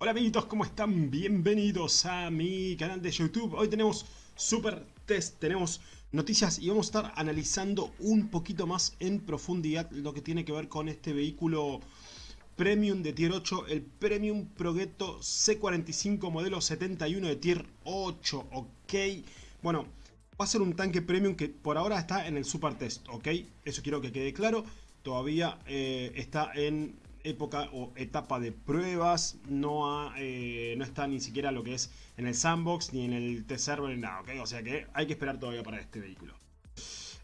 Hola amiguitos, ¿cómo están? Bienvenidos a mi canal de YouTube. Hoy tenemos Super Test, tenemos noticias y vamos a estar analizando un poquito más en profundidad lo que tiene que ver con este vehículo Premium de Tier 8, el Premium Progetto C45 modelo 71 de Tier 8, ok. Bueno, va a ser un tanque Premium que por ahora está en el Super Test, ok. Eso quiero que quede claro. Todavía eh, está en época o etapa de pruebas, no, eh, no está ni siquiera lo que es en el sandbox ni en el test server, nada, ¿ok? O sea que hay que esperar todavía para este vehículo.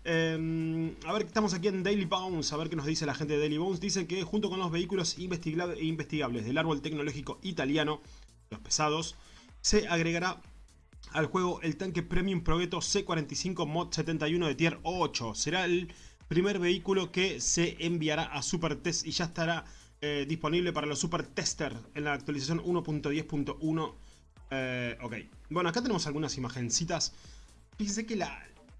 Em, a ver, estamos aquí en Daily Bones, a ver qué nos dice la gente de Daily Bones. Dice que junto con los vehículos investigables del árbol tecnológico italiano, los pesados, se agregará al juego el tanque Premium Progetto C45 Mod 71 de Tier 8. Será el primer vehículo que se enviará a Super Test y ya estará eh, disponible para los Super Tester en la actualización 1.10.1. Eh, ok, bueno, acá tenemos algunas imagencitas. Fíjense que la,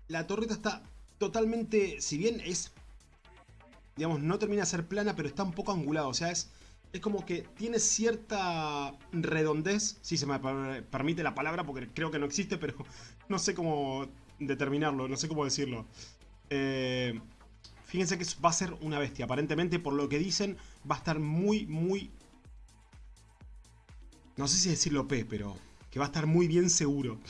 la torreta está totalmente, si bien es, digamos, no termina de ser plana, pero está un poco angulada. O sea, es, es como que tiene cierta redondez, si se me permite la palabra, porque creo que no existe, pero no sé cómo determinarlo, no sé cómo decirlo. Eh, Fíjense que va a ser una bestia. Aparentemente, por lo que dicen, va a estar muy, muy... No sé si decirlo P, pero que va a estar muy bien seguro.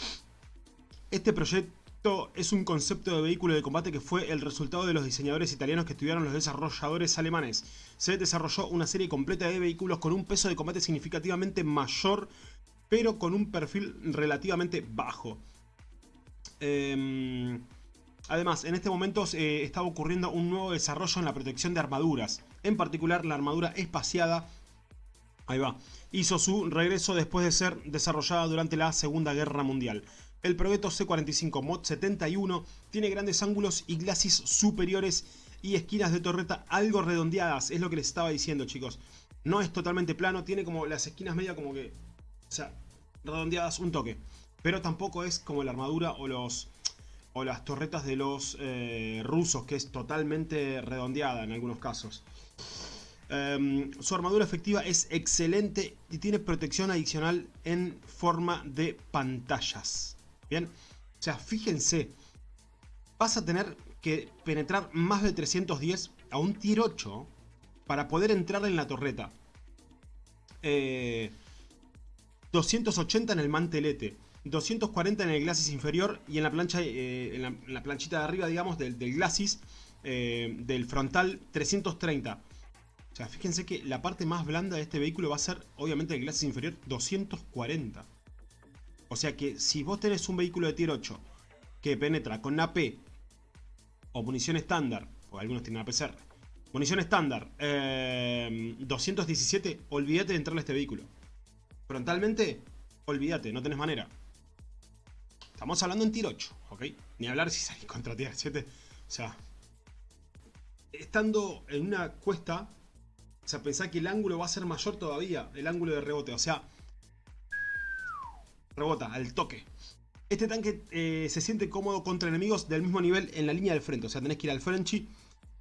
Este proyecto es un concepto de vehículo de combate que fue el resultado de los diseñadores italianos que estudiaron los desarrolladores alemanes. Se desarrolló una serie completa de vehículos con un peso de combate significativamente mayor, pero con un perfil relativamente bajo. Eh, Además, en este momento eh, estaba ocurriendo un nuevo desarrollo en la protección de armaduras. En particular, la armadura espaciada, ahí va, hizo su regreso después de ser desarrollada durante la Segunda Guerra Mundial. El Progetto C45 Mod 71 tiene grandes ángulos y glacis superiores y esquinas de torreta algo redondeadas, es lo que les estaba diciendo chicos. No es totalmente plano, tiene como las esquinas media como que, o sea, redondeadas un toque. Pero tampoco es como la armadura o los o las torretas de los eh, rusos, que es totalmente redondeada en algunos casos. Em, su armadura efectiva es excelente y tiene protección adicional en forma de pantallas. Bien, o sea, fíjense, vas a tener que penetrar más de 310 a un tier 8 para poder entrar en la torreta. 280 eh, en el mantelete. 240 en el glacis inferior y en la plancha eh, en, la, planchita de arriba, digamos, del, glacis eh, del frontal 330. O sea, fíjense que la parte más blanda de este vehículo va a ser, obviamente, el glacis inferior 240. O sea que si vos tenés un vehículo de tier 8 que penetra con AP o munición estándar, o algunos tienen APCR, munición estándar 217, eh, olvídate de entrarle a este vehículo. Frontalmente, olvídate, no tenés manera. Estamos hablando en tier 8, ¿ok? Ni hablar si salís contra tier 7. O sea, estando en una cuesta, o sea, pensá que el ángulo va a ser mayor todavía, el ángulo de rebote. O sea, rebota al toque. Este tanque eh, se siente cómodo contra enemigos del mismo nivel en la línea del frente. O sea, tenés que ir al Frenchy.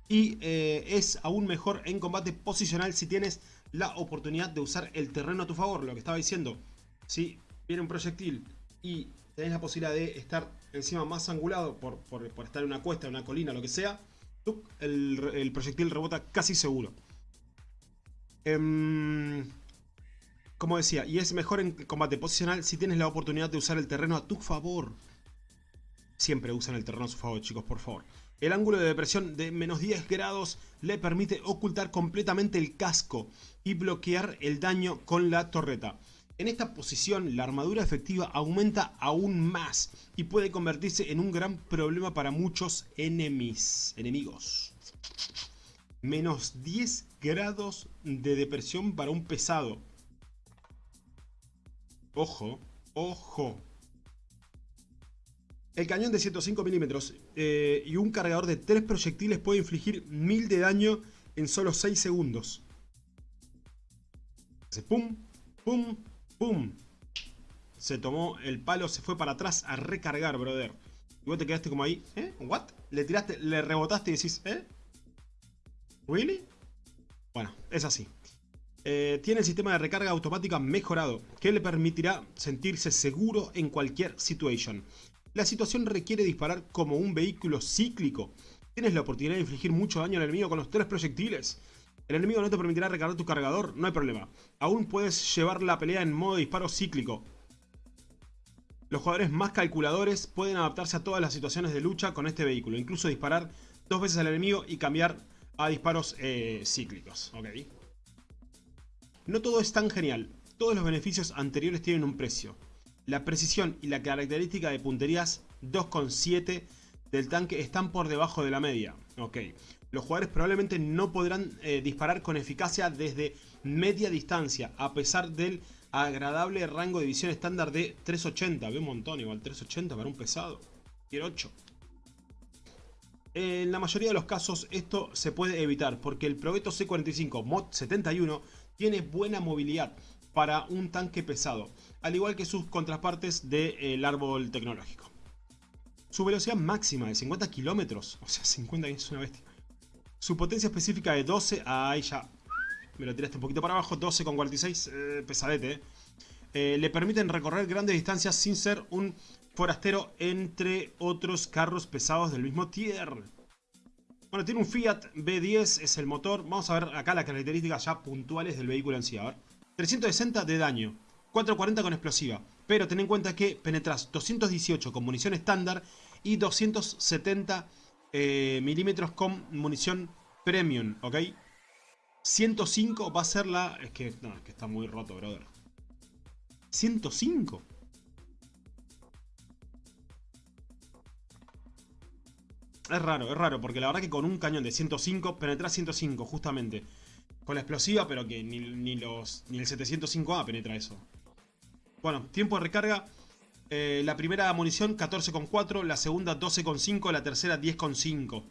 Y eh, es aún mejor en combate posicional si tienes la oportunidad de usar el terreno a tu favor. Lo que estaba diciendo. Si viene un proyectil y tenés la posibilidad de estar encima más angulado por, estar en una cuesta, en una colina, lo que sea, el, proyectil rebota casi seguro. Em, como decía, y es mejor en combate posicional si tienes la oportunidad de usar el terreno a tu favor. Siempre usan el terreno a su favor, chicos, por favor. El ángulo de depresión de menos 10 grados le permite ocultar completamente el casco y bloquear el daño con la torreta. En esta posición la armadura efectiva aumenta aún más y puede convertirse en un gran problema para muchos enemigos. Menos 10 grados de depresión para un pesado. Ojo, ojo. El cañón de 105 milímetros eh, y un cargador de 3 proyectiles puede infligir 1000 de daño en solo 6 segundos. pum, pum, Se tomó el palo, se fue para atrás a recargar, brother. Y vos te quedaste como ahí, ¿eh? ¿What? Le tiraste, le rebotaste y decís, ¿eh? ¿Really? Bueno, es así. Eh, tiene el sistema de recarga automática mejorado, que le permitirá sentirse seguro en cualquier situación. La situación requiere disparar como un vehículo cíclico. Tienes la oportunidad de infligir mucho daño al enemigo con los tres proyectiles. El enemigo no te permitirá recargar tu cargador, no hay problema. Aún puedes llevar la pelea en modo disparo cíclico. Los jugadores más calculadores pueden adaptarse a todas las situaciones de lucha con este vehículo, incluso disparar dos veces al enemigo y cambiar a disparos eh, cíclicos. No todo es tan genial, todos los beneficios anteriores tienen un precio. La precisión y la característica de punterías 2.7 del tanque están por debajo de la media. Ok, los jugadores probablemente no podrán eh, disparar con eficacia desde media distancia, a pesar del agradable rango de visión estándar de 380. Ve un montón igual, 380 para un pesado. Tier 8. En la mayoría de los casos esto se puede evitar porque el Provetto C45 Mod 71 tiene buena movilidad para un tanque pesado, al igual que sus contrapartes del árbol tecnológico. Su velocidad máxima de 50 kilómetros, o sea 50 es una bestia. Su potencia específica de 12, ahí ya me lo tiraste un poquito para abajo, 12,46, eh, pesadete. Eh. Eh, le permiten recorrer grandes distancias sin ser un forastero entre otros carros pesados del mismo tier. Bueno, tiene un Fiat B10, es el motor. Vamos a ver acá las características ya puntuales del vehículo en sí. A ver. 360 de daño, 440 con explosiva. Pero ten en cuenta que penetras 218 con munición estándar y 270 milímetros con munición premium, ¿ok? 105 va a ser la... Es que, no, que está muy roto, brother. 105. Es raro, es raro, porque la verdad que con un cañón de 105 penetra 105, justamente. Con la explosiva, pero que ni, los, ni el 705A penetra eso. Bueno, tiempo de recarga. Eh, la primera munición 14,4, la segunda 12,5, la tercera 10,5.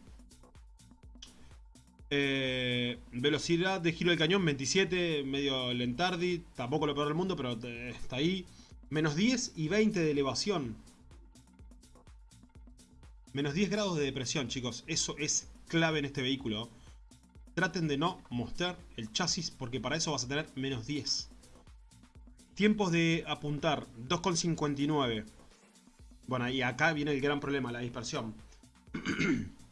Eh, velocidad de giro del cañón 27, medio lentardi, tampoco lo peor del mundo, pero está ahí. Menos 10 y 20 de elevación. Menos 10 grados de depresión, chicos. Eso es clave en este vehículo. Traten de no mostrar el chasis porque para eso vas a tener menos 10. Tiempos de apuntar 2,59. Bueno, y acá viene el gran problema, la dispersión.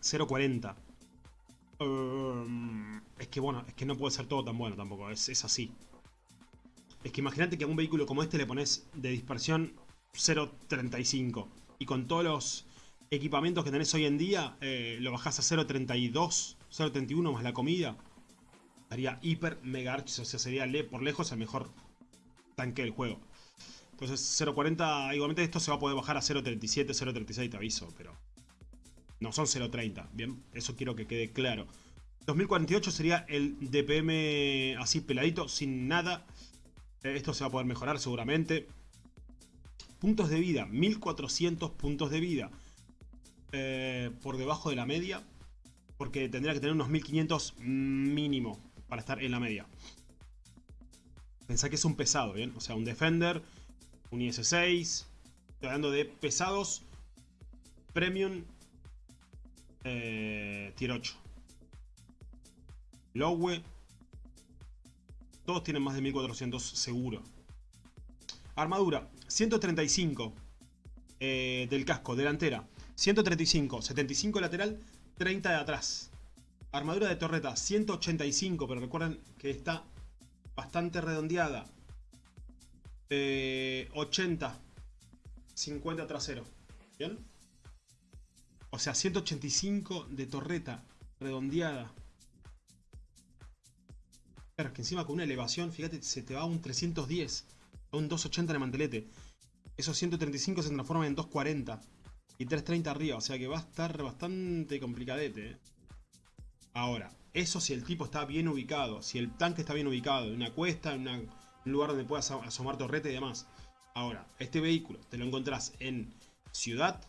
0,40. Em, es que bueno, es que no puede ser todo tan bueno tampoco, es, es así. Es que imagínate que a un vehículo como este le pones de dispersión 0.35 y con todos los equipamientos que tenés hoy en día eh, lo bajás a 0.32, 0.31 más la comida. Haría hiper mega archis, o sea, sería por lejos el mejor tanque del juego. Entonces 0.40, igualmente esto se va a poder bajar a 0.37, 0.36 te aviso, pero no son 0.30, ¿bien? Eso quiero que quede claro. 2048 sería el DPM así peladito, sin nada. Eh, esto se va a poder mejorar seguramente. Puntos de vida, 1400 puntos de vida. Eh, por debajo de la media. Porque tendría que tener unos 1500 mínimo para estar en la media. Pensá que es un pesado, ¿bien? O sea, un Defender, un IS-6. Estoy hablando de pesados premium eh, tier 8. Lowe. Todos tienen más de 1400 seguro. Armadura. 135 eh, del casco, delantera. 135, 75 lateral, 30 de atrás. Armadura de torreta, 185, pero recuerden que está bastante redondeada. 80, eh, 50 trasero. ¿Bien? O sea, 185 de torreta redondeada. Claro, es que encima con una elevación, fíjate, se te va a un 310. A un 280 en el mantelete. Esos 135 se transforman en 240. Y 330 arriba. O sea que va a estar bastante complicadete. ¿eh? Ahora, eso si el tipo está bien ubicado. Si el tanque está bien ubicado. En una cuesta, en un lugar donde puedas asomar torreta y demás. Ahora, este vehículo te lo encontrás en ciudad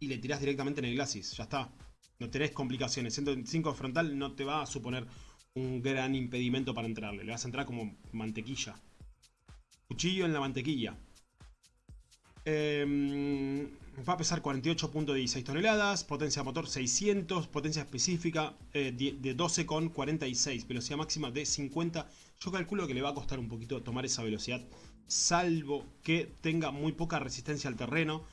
y le tirás directamente en el glacis. Ya está. No tenés complicaciones. 125 frontal no te va a suponer un gran impedimento para entrarle. Le vas a entrar como mantequilla. Cuchillo en la mantequilla. Em, va a pesar 48.16 toneladas, potencia motor 600, potencia específica eh, de 12,46, velocidad máxima de 50. Yo calculo que le va a costar un poquito tomar esa velocidad, salvo que tenga muy poca resistencia al terreno.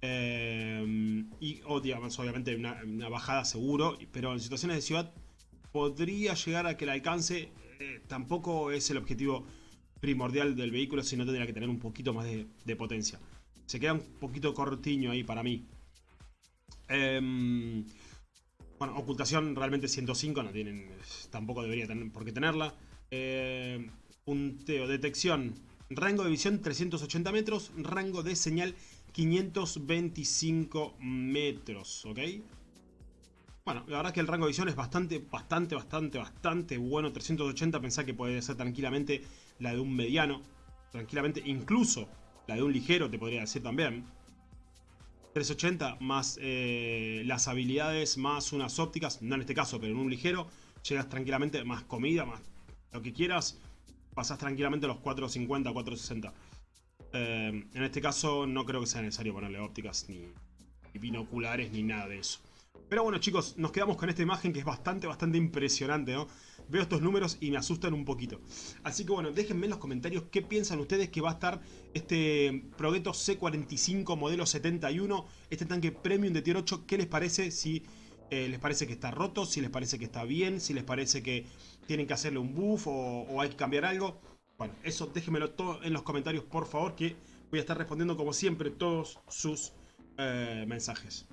Em, y obviamente una, bajada seguro, pero en situaciones de ciudad podría llegar a que el alcance eh, tampoco es el objetivo primordial del vehículo, sino tendría que tener un poquito más de, potencia. Se queda un poquito cortiño ahí para mí. Em, bueno, ocultación realmente 105, no tienen, tampoco debería tener por qué tenerla. Punteo, detección, rango de visión 380 metros, rango de señal 525 metros, ¿ok? Bueno, la verdad es que el rango de visión es bastante, bastante, bastante, bastante bueno. 380 pensá que puede ser tranquilamente la de un mediano. Tranquilamente, incluso la de un ligero te podría decir también. 380 más eh, las habilidades, más unas ópticas, no en este caso, pero en un ligero, llegas tranquilamente, más comida, más lo que quieras, pasas tranquilamente los 450, 460. Eh, en este caso no creo que sea necesario ponerle ópticas, ni binoculares, ni nada de eso. Pero bueno chicos, nos quedamos con esta imagen que es bastante, bastante impresionante, ¿no? Veo estos números y me asustan un poquito. Así que bueno, déjenme en los comentarios qué piensan ustedes que va a estar este Progetto C45 modelo 71, este tanque premium de tier 8, ¿qué les parece? Si eh, les parece que está roto, si les parece que está bien, si les parece que tienen que hacerle un buff o, hay que cambiar algo. Bueno, eso déjenmelo todo en los comentarios por favor que voy a estar respondiendo como siempre todos sus eh, mensajes.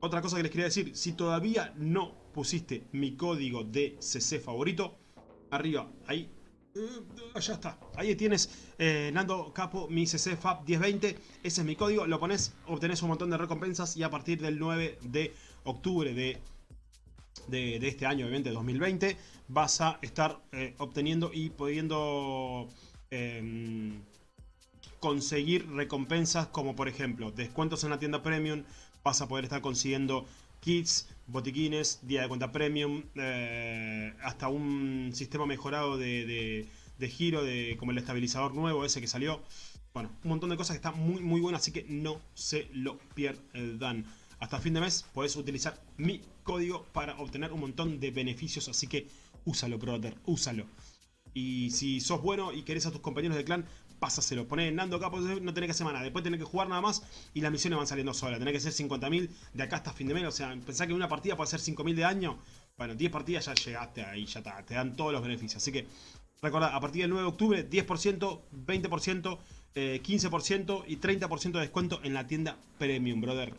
Otra cosa que les quería decir, si todavía no pusiste mi código de CC favorito, arriba, ahí, uh, ya está. Ahí tienes eh, Nando Capo, mi CC FAB 1020, ese es mi código, lo pones, obtenés un montón de recompensas y a partir del 9 de octubre de, de, este año, obviamente 2020, vas a estar eh, obteniendo y pudiendo... Em, conseguir recompensas como por ejemplo descuentos en la tienda premium, vas a poder estar consiguiendo kits, botiquines, día de cuenta premium, eh, hasta un sistema mejorado de, giro, de, como el estabilizador nuevo ese que salió. Bueno, un montón de cosas que están muy muy buenas, así que no se lo pierdan. Hasta fin de mes puedes utilizar mi código para obtener un montón de beneficios, así que úsalo, brother, úsalo. Y si sos bueno y querés a tus compañeros de clan, pásaselo. Poné Nando acá, no tenés que hacer nada. Después tenés que jugar nada más y las misiones van saliendo solas. Tenés que hacer 50.000 de acá hasta fin de mes. O sea, pensá que una partida puede ser 5.000 de año. Bueno, 10 partidas ya llegaste ahí, ya está. Te dan todos los beneficios. Así que, recordad, a partir del 9 de octubre, 10%, 20%, 15% y 30% de descuento en la tienda Premium, brother.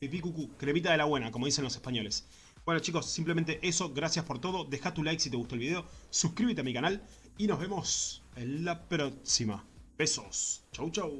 Pipí cucú, cremita de la buena, como dicen los españoles. Bueno chicos, simplemente eso, gracias por todo, deja tu like si te gustó el video, suscríbete a mi canal y nos vemos en la próxima. Besos, chau chau.